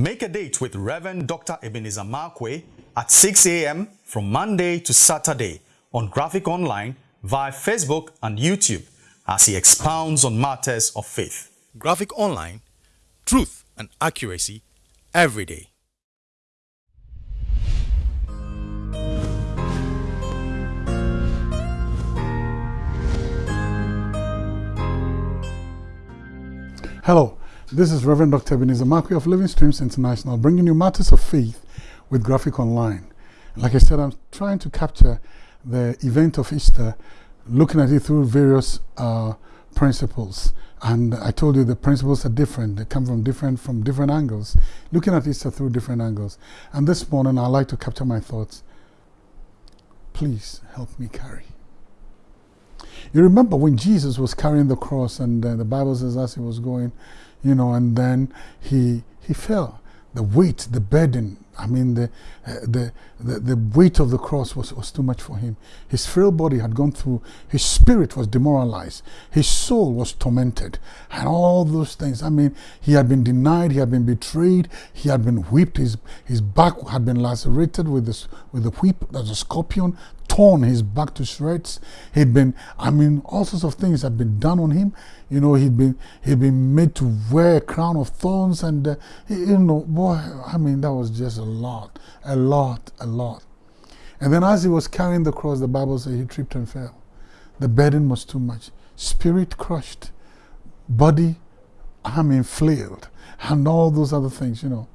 Make a date with Reverend Dr. Ebenezer Markwei at 6 a.m. from Monday to Saturday on Graphic Online via Facebook and YouTube as he expounds on matters of faith. Graphic Online, truth and accuracy every day. Hello, this is Reverend Dr. Ebenezer Markwei of Living Streams International bringing you matters of faith with Graphic Online. Like I said, I'm trying to capture the event of Easter, looking at it through various uh, principles. And I told you the principles are different. They come from different from different angles. Looking at Easter through different angles. And this morning, I'd like to capture my thoughts. Please help me carry. You remember when Jesus was carrying the cross and uh, the Bible says as he was going, you know, and then he, he fell. The weight, the burden, I mean, the, uh, the, the, the weight of the cross was, was too much for him. His frail body had gone through, his spirit was demoralized, his soul was tormented, and all those things. I mean, he had been denied, he had been betrayed, he had been whipped, his, his back had been lacerated with, this, with the whip, there's a scorpion, torn his back to shreds. He'd been, I mean, all sorts of things had been done on him. You know, he'd been he'd been made to wear a crown of thorns, and uh, you know, boy, I mean, that was just a lot, a lot, a lot. And then as he was carrying the cross, the Bible says he tripped and fell. The burden was too much. Spirit crushed, body, I mean, flailed, and all those other things, you know.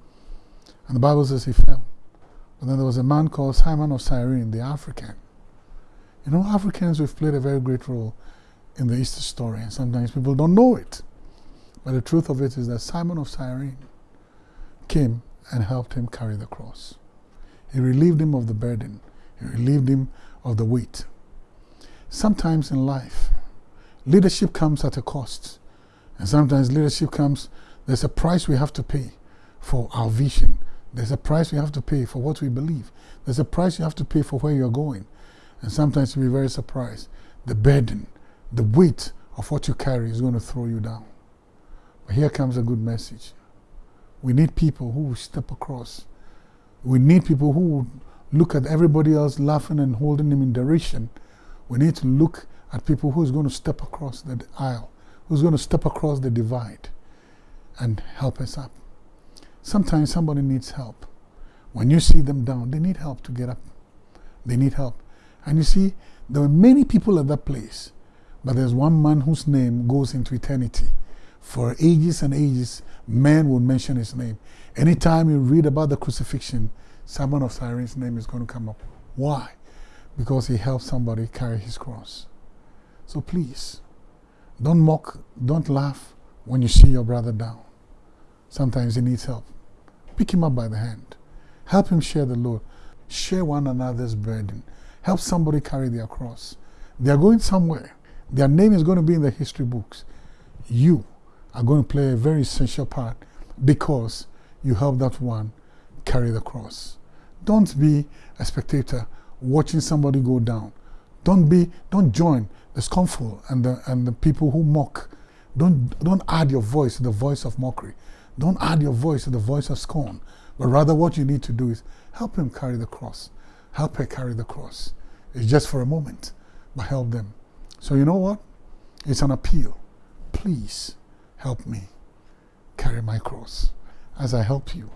And the Bible says he fell. But then there was a man called Simon of Cyrene, the African. You know, Africans, we've played a very great role in the Easter story, and sometimes people don't know it. But the truth of it is that Simon of Cyrene came and helped him carry the cross. He relieved him of the burden, he relieved him of the weight. Sometimes in life, leadership comes at a cost. And sometimes leadership comes, there's a price we have to pay for our vision. There's a price we have to pay for what we believe. There's a price you have to pay for where you're going. And sometimes you'll be very surprised. The burden, the weight of what you carry is going to throw you down. But here comes a good message. We need people who will step across. We need people who will look at everybody else laughing and holding them in derision. We need to look at people who's going to step across the aisle, who's going to step across the divide and help us up. Sometimes somebody needs help. When you see them down, they need help to get up. They need help. And you see, there were many people at that place, but there's one man whose name goes into eternity. For ages and ages, men will mention his name. Anytime you read about the crucifixion, Simon of Cyrene's name is going to come up. Why? Because he helped somebody carry his cross. So please, don't mock, don't laugh when you see your brother down. Sometimes he needs help. Pick him up by the hand. Help him share the load. Share one another's burden. Help somebody carry their cross. They are going somewhere. Their name is going to be in the history books. You are going to play a very essential part because you help that one carry the cross. Don't be a spectator watching somebody go down. Don't be, don't join the scornful and the, and the people who mock. Don't, don't add your voice to the voice of mockery. Don't add your voice to the voice of scorn. But rather what you need to do is help him carry the cross. Help her carry the cross. It's just for a moment, but help them. So you know what? It's an appeal. Please help me carry my cross as I help you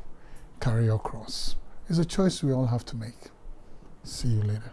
carry your cross. It's a choice we all have to make. See you later.